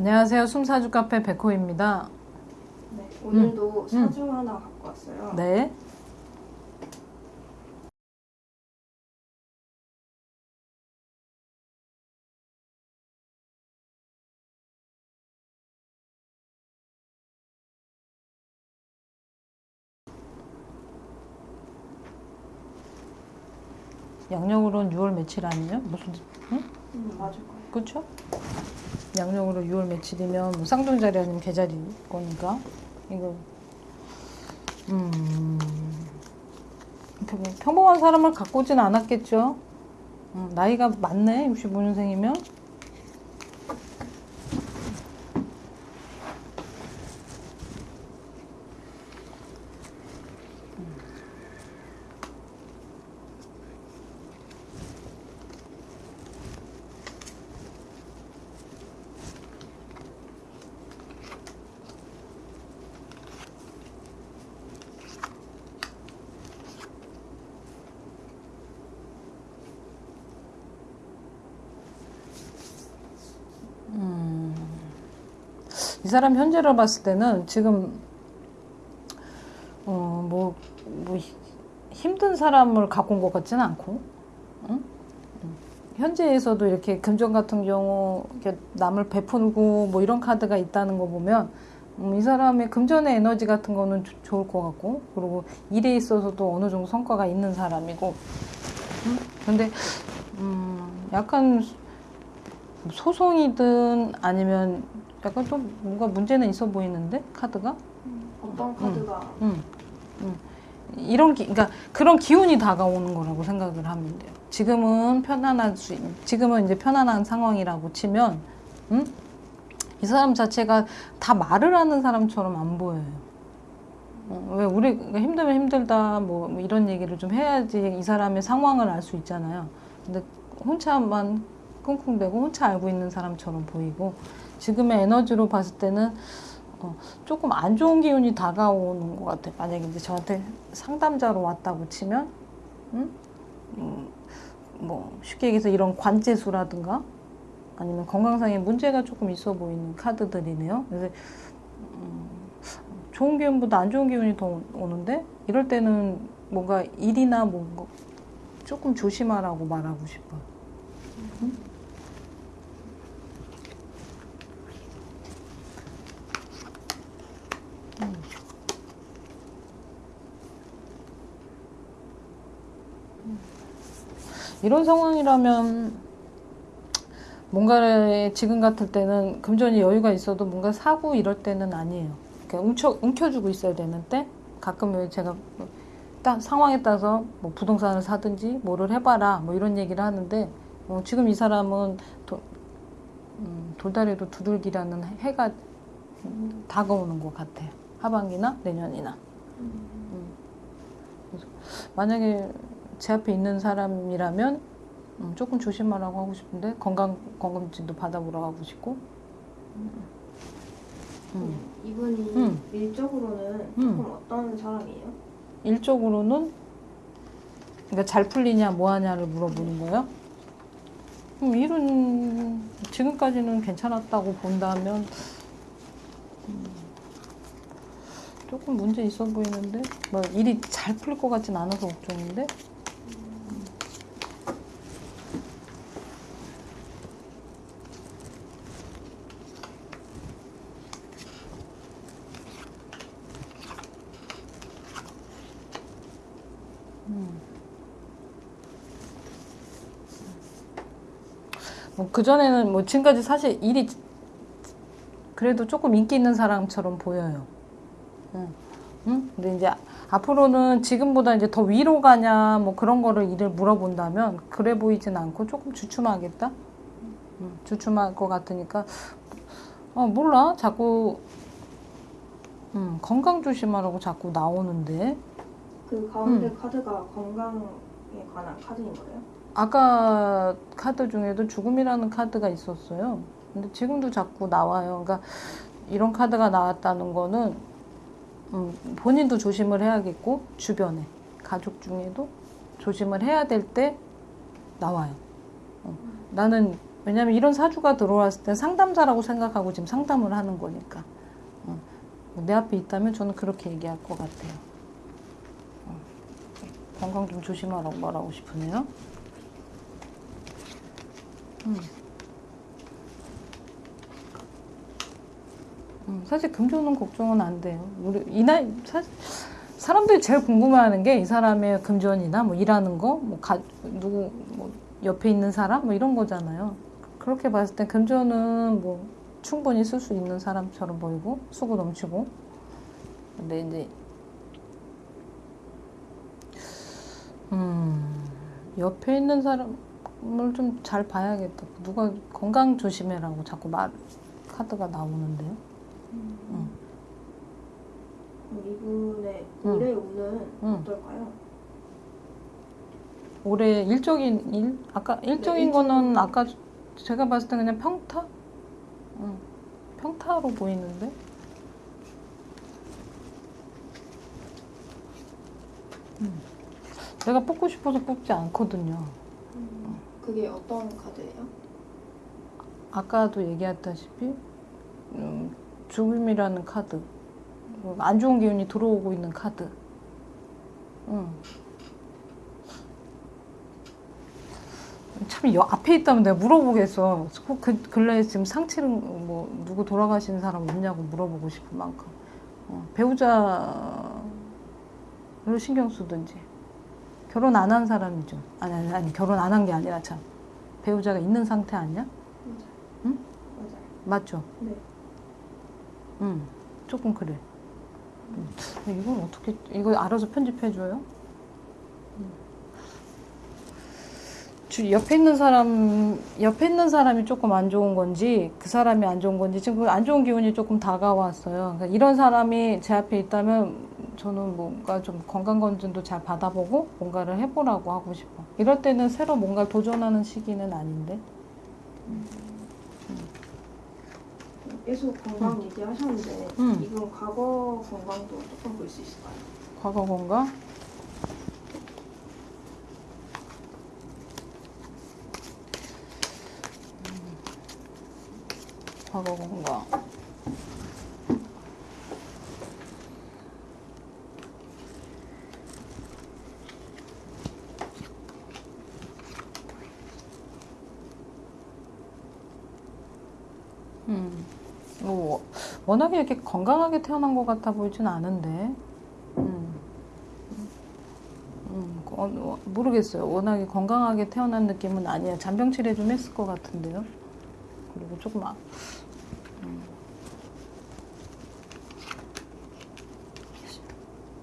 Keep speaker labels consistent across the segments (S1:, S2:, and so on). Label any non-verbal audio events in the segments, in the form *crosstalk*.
S1: 안녕하세요. 숨사주 카페 백호입니다.
S2: 네, 오늘도 사주 하나 갖고 왔어요.
S1: 네. 양력으로는 6월 며칠 아니에요? 무슨 응?
S2: 음, 맞을 거예요.
S1: 그렇죠? 양력으로 6월 며칠이면 뭐 쌍둥이자리 아니면 개자리 거니까 이거 음 평- 평범한 사람을 갖고 오진 않았겠죠. 음, 나이가 많네 65년생이면 사람 현재로 봤을 때는 지금 어 뭐 뭐 히- 힘든 사람을 갖고 온 것 같지는 않고 응? 응. 현재에서도 이렇게 금전 같은 경우 이렇게 남을 베풀고 뭐 이런 카드가 있다는 거 보면 음, 이 사람의 금전의 에너지 같은 거는 조- 좋을 것 같고 그리고 일에 있어서도 어느 정도 성과가 있는 사람이고 응? 근데 음, 약간 소송이든 아니면 약간 좀 뭔가 문제는 있어 보이는데 카드가
S2: 어떤 카드가
S1: 음, 음. 이런 기, 그러니까 그런 기운이 다가오는 거라고 생각을 하면 돼요. 지금은 편안할 수, 있- 지금은 이제 편안한 상황이라고 치면, 음? 이 사람 자체가 다 말을 하는 사람처럼 안 보여요. 어, 왜 우리 힘들면 힘들다 뭐, 뭐 이런 얘기를 좀 해야지 이 사람의 상황을 알 수 있잖아요. 근데 혼자만 끙끙대고 혼자 알고 있는 사람처럼 보이고 지금의 에너지로 봤을 때는 어, 조금 안 좋은 기운이 다가오는 것 같아요. 만약에 이제 저한테 상담자로 왔다고 치면, 음? 음, 뭐 쉽게 얘기해서 이런 관제수라든가 아니면 건강상의 문제가 조금 있어 보이는 카드들이네요. 그래서 음, 좋은 기운보다 안 좋은 기운이 더 오- 오는데 이럴 때는 뭔가 일이나 뭔가 조금 조심하라고 말하고 싶어요. 이런 상황이라면 뭔가를 지금 같을 때는 금전이 여유가 있어도 뭔가 사고 이럴 때는 아니에요. 그러니까 움켜, 움켜주고 있어야 되는데 가끔 왜 제가 딱 상황에 따라서 뭐 부동산을 사든지 뭐를 해봐라 뭐 이런 얘기를 하는데 어, 지금 이 사람은 도, 음, 돌다리로 두들기라는 해가 음, 다가오는 것 같아요. 하반기나 내년이나. 그래서 만약에 제 앞에 있는 사람이라면 음, 조금 조심하라고 하고 싶은데 건강 건강진도 받아보라고 하고 싶고 음.
S2: 이분이
S1: 음.
S2: 일적으로는
S1: 음.
S2: 조금 어떤 사람이에요?
S1: 일적으로는 그러니까 잘 풀리냐 뭐 하냐를 물어보는 거예요. 음, 일은 지금까지는 괜찮았다고 본다면 음, 조금 문제 있어 보이는데 뭐 일이 잘 풀릴 것 같진 않아서 걱정인데 뭐 그전에는 뭐 지금까지 사실 일이 그래도 조금 인기 있는 사람처럼 보여요. 응. 응? 근데 이제 앞으로는 지금보다 이제 더 위로 가냐 뭐 그런 거를 일을 물어본다면 그래 보이진 않고 조금 주춤하겠다. 응, 주춤할 것 같으니까 어 몰라 자꾸 음, 건강 조심하라고 자꾸 나오는데
S2: 그 가운데
S1: 음.
S2: 카드가 건강에 관한 카드인 거예요?
S1: 아까 카드 중에도 죽음이라는 카드가 있었어요. 근데 지금도 자꾸 나와요. 그러니까 이런 카드가 나왔다는 거는 음, 본인도 조심을 해야겠고 주변에 가족 중에도 조심을 해야 될 때 나와요. 어, 나는 왜냐면 이런 사주가 들어왔을 때 상담사라고 생각하고 지금 상담을 하는 거니까. 어. 내 앞에 있다면 저는 그렇게 얘기할 것 같아요. 어. 건강 좀 조심하라고 말하고 싶으네요. 음. 음, 사실 금전은 걱정은 안 돼요. 우리 이 나이 사, 사람들이 제일 궁금해하는 게 이 사람의 금전이나 뭐 일하는 거, 뭐 가, 누구 뭐 옆에 있는 사람 뭐 이런 거잖아요. 그렇게 봤을 때 금전은 뭐 충분히 쓸 수 있는 사람처럼 보이고 수고 넘치고. 근데 이제 음 옆에 있는 사람을 좀 잘 봐야겠다. 누가 건강 조심해라고 자꾸 말 카드가 나오는데요.
S2: 이분의
S1: 응.
S2: 올해 운은
S1: 응.
S2: 어떨까요?
S1: 올해 일적인 일 아까 일적인
S2: 네,
S1: 거는 아까 제가 봤을 때 그냥 평타, 응. 평타로 보이는데. 음. 내가 뽑고 싶어서 뽑지 않거든요.
S2: 그게 어떤 카드예요?
S1: 아까도 얘기했다시피 음, 죽음이라는 카드, 음, 안 좋은 기운이 들어오고 있는 카드. 응. 참 여, 앞에 있다면 내가 물어보겠어. 꼭그 근래에 지금 상치를 뭐 누구 돌아가신 사람 없냐고 물어보고 싶을 만큼 어, 배우자를 신경 쓰든지 결혼 안 한 사람이죠. 아니 아니, 아니 결혼 안 한 게 아니라 참 배우자가 있는 상태 아니야? 응?
S2: 맞아요.
S1: 맞죠?
S2: 네.
S1: 응, 조금 그래. 음. 이건 어떻게, 이거 알아서 편집해줘요? 음. 주, 옆에 있는 사람, 옆에 있는 사람이 조금 안 좋은 건지, 그 사람이 안 좋은 건지, 지금 그안 좋은 기운이 조금 다가왔어요. 그러니까 이런 사람이 제 앞에 있다면, 저는 뭔가 좀 건강검진도 잘 받아보고, 뭔가를 해보라고 하고 싶어. 이럴 때는 새로 뭔가를 도전하는 시기는 아닌데.
S2: 계속 건강 얘기하셨는데
S1: 응.
S2: 이분 과거 건강도 조금 볼 수 있을까요?
S1: 과거 건강? 과거 건강. 음, 뭐 워낙에 이렇게 건강하게 태어난 것 같아 보이진 않은데. 음. 음, 어, 어, 모르겠어요. 워낙에 건강하게 태어난 느낌은 아니에요. 잔병 치레 좀 했을 것 같은데요. 그리고 조금 아, 음.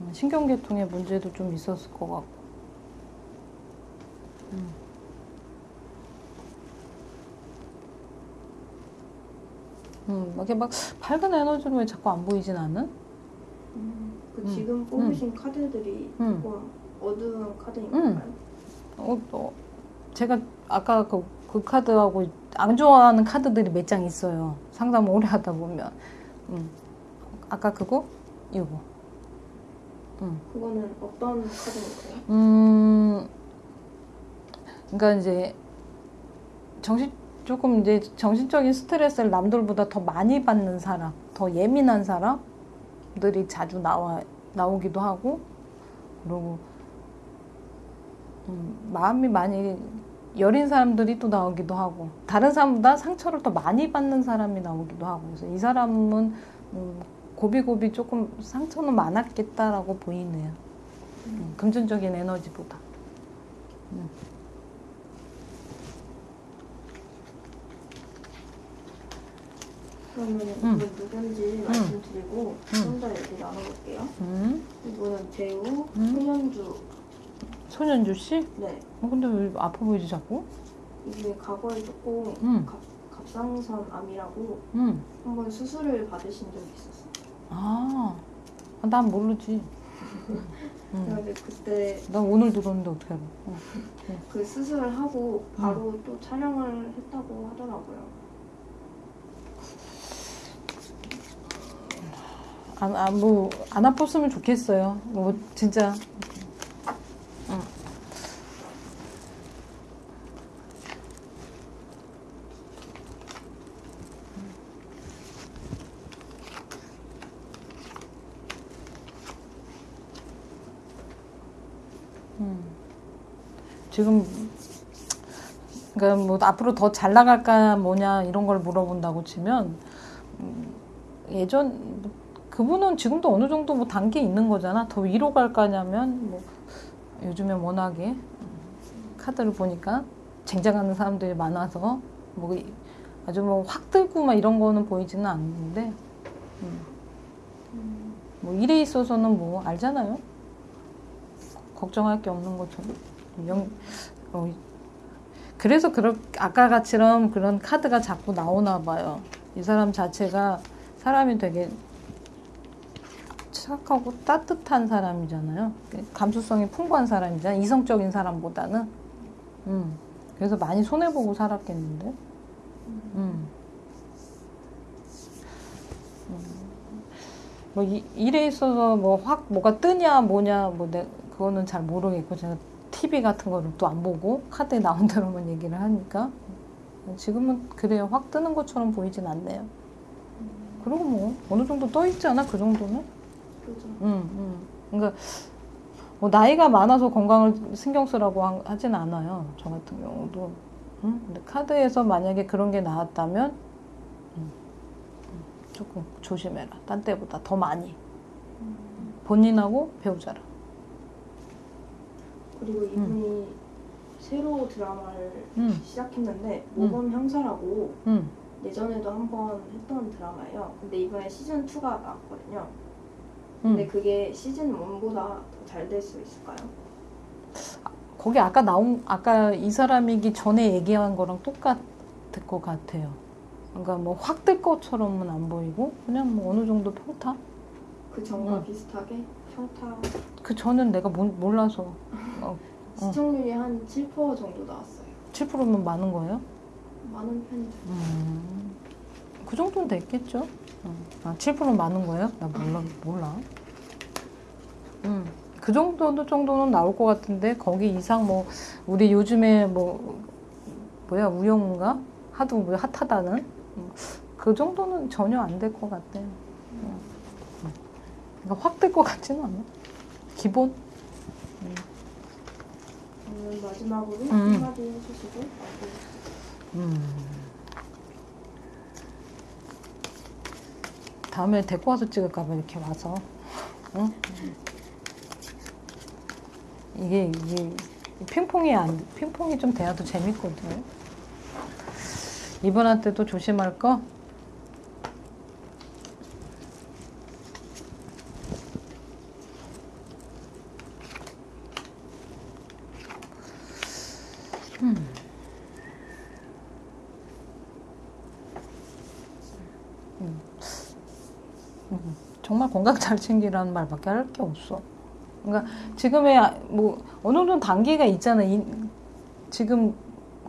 S1: 음, 신경계통에 문제도 좀 있었을 것 같고. 음. 음, 이렇게 막 밝은 에너지로 왜 자꾸 안 보이진 않은?
S2: 그
S1: 음.
S2: 지금 뽑으신 카드들이
S1: 음.
S2: 조금 어두운 카드인
S1: 음. 어, 어, 제가 아까 그, 그 카드하고 안 좋아하는 카드들이 몇 장 있어요. 상담 오래 하다 보면. 음. 아까 그거? 이거. 음.
S2: 그거는 어떤 카드인가요?
S1: 음, 그러니까 이제 정신 조금 이제 정신적인 스트레스를 남들보다 더 많이 받는 사람, 더 예민한 사람들이 자주 나와 나오기도 하고, 그리고 음, 마음이 많이 여린 사람들이 또 나오기도 하고, 다른 사람보다 상처를 더 많이 받는 사람이 나오기도 하고, 그래서 이 사람은 음, 고비고비 조금 상처는 많았겠다라고 보이네요. 음, 금전적인 에너지보다.
S2: 그러면
S1: 음.
S2: 이분 누군지 말씀드리고 좀 더 얘기 나눠볼게요.
S1: 음.
S2: 이분은 배우
S1: 음.
S2: 손현주.
S1: 손현주 씨?
S2: 네.
S1: 어, 근데 왜 아파 보이지 자꾸?
S2: 이분이 과거에 조금
S1: 음.
S2: 갑, 갑상선 암이라고
S1: 응.
S2: 한번 수술을 받으신 적이 있었어요.
S1: 아, 아, 난 모르지. *laughs* 응.
S2: 그런데 그때
S1: 난 오늘 들었는데 어떻게 알아? 어.
S2: 그 수술을 하고 바로 또 촬영을 했다고 하더라고요.
S1: 안, 안, 뭐, 안 아팠으면 좋겠어요. 뭐, 진짜. 음. 지금 그니까 뭐 앞으로 더 잘 나갈까 뭐냐 이런 걸 물어본다고 치면 음, 예전 그분은 지금도 어느 정도 뭐 단계 있는 거잖아. 더 위로 갈 거냐면 뭐 요즘에 워낙에 음, 카드를 보니까 쟁쟁하는 사람들이 많아서 뭐 이- 아주 뭐 확 들고 막 이런 거는 보이지는 않는데
S2: 음,
S1: 뭐 일에 있어서는 뭐 알잖아요. 걱정할 게 없는 것처럼. 영, 어, 그래서 그런 아까 같이럼 그런 카드가 자꾸 나오나 봐요. 이 사람 자체가 사람이 되게 착하고 따뜻한 사람이잖아요. 감수성이 풍부한 사람이잖아요. 이성적인 사람보다는. 음. 그래서 많이 손해보고 살았겠는데. 음. 뭐 이, 일에 있어서 뭐 확 뭐가 뜨냐 뭐냐 뭐 내, 그거는 잘 모르겠고 제가 TV 같은 거를 또 안 보고 카드에 나온 대로만 얘기를 하니까 지금은 그래요 확 뜨는 것처럼 보이진 않네요. 그리고 뭐 어느 정도 떠 있지 않아 그 정도는?
S2: 그죠.
S1: 음, 음. 그러니까 뭐 나이가 많아서 건강을 신경 쓰라고 하- 하진 않아요. 저 같은 경우도. 음? 근데 카드에서 만약에 그런 게 나왔다면 음, 음, 조금 조심해라. 딴 때보다 더 많이. 본인하고 배우자라.
S2: 그리고 이분이 새로 드라마를
S1: 음,
S2: 시작했는데 모범 형사라고
S1: 음.
S2: 예전에도 한번 했던 드라마예요. 근데 이번에 시즌 2가 나왔거든요. 근데
S1: 음.
S2: 그게 시즌 1보다 더 잘 될 수 있을까요?
S1: 거기 아까 나온 아까 이 사람이기 전에 얘기한 거랑 똑같을 것 같아요. 그러니까 뭐 확 뜰 것처럼은 안 보이고 그냥 뭐 어느 정도 평타?
S2: 그 전과
S1: 음.
S2: 비슷하게 평타
S1: 그 저는 내가 모- 몰라서 어, *laughs*
S2: 시청률이 한7% 정도 나왔어요.
S1: 7%면 많은 거예요?
S2: 많은 편이죠.
S1: 음, 그 정도는 됐겠죠. 어. 아, 7% 많은 거예요? 나 몰라, 몰라. 음, 그 정도 정도는 나올 것 같은데 거기 이상 뭐 우리 요즘에 뭐 뭐야 우영우가 하도 뭐 핫하다는 음, 그 정도는 전혀 안 될 것 같아요. 음. 음. 그러니까 확 될 것 같지는 않아. 기본.
S2: 오늘 마지막으로
S1: 음.
S2: 한마디 해주시고.
S1: 음. 다음에 데리고 와서 찍을까 봐 이렇게 와서. 응? 이게, 이게, 핑퐁이 안, 핑퐁이 좀 돼야 더 재밌거든요. 이분한테도 조심할 거? 정말 건강 잘 챙기라는 말밖에 할 게 없어. 그러니까 지금의 아- 뭐 어느 정도 단계가 있잖아. 이, 지금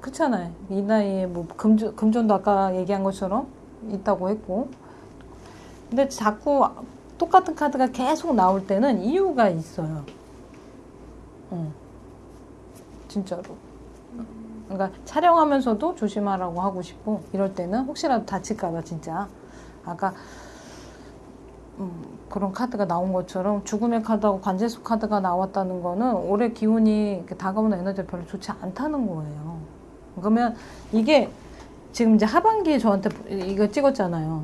S1: 그렇잖아요. 이 나이에 뭐 금전 금전도 아까 얘기한 것처럼 있다고 했고. 근데 자꾸 똑같은 카드가 계속 나올 때는 이유가 있어요. 어. 진짜로. 그러니까 촬영하면서도 조심하라고 하고 싶고 이럴 때는 혹시라도 다칠까봐 진짜 아까 음, 그런 카드가 나온 것처럼 죽음의 카드하고 관제수 카드가 나왔다는 거는 올해 기운이 다가오는 에너지가 별로 좋지 않다는 거예요. 그러면 이게 지금 이제 하반기에 저한테 이거 찍었잖아요.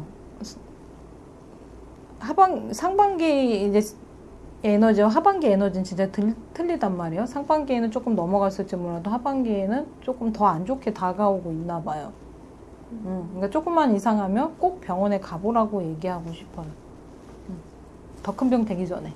S1: 하반 상반기 이제 에너지와 하반기 에너지는 진짜 들, 틀리단 말이에요. 상반기에는 조금 넘어갔을지 몰라도 하반기에는 조금 더 안 좋게 다가오고 있나 봐요. 음, 그러니까 조금만 이상하면 꼭 병원에 가보라고 얘기하고 싶어요. 더 큰 병 되기 전에.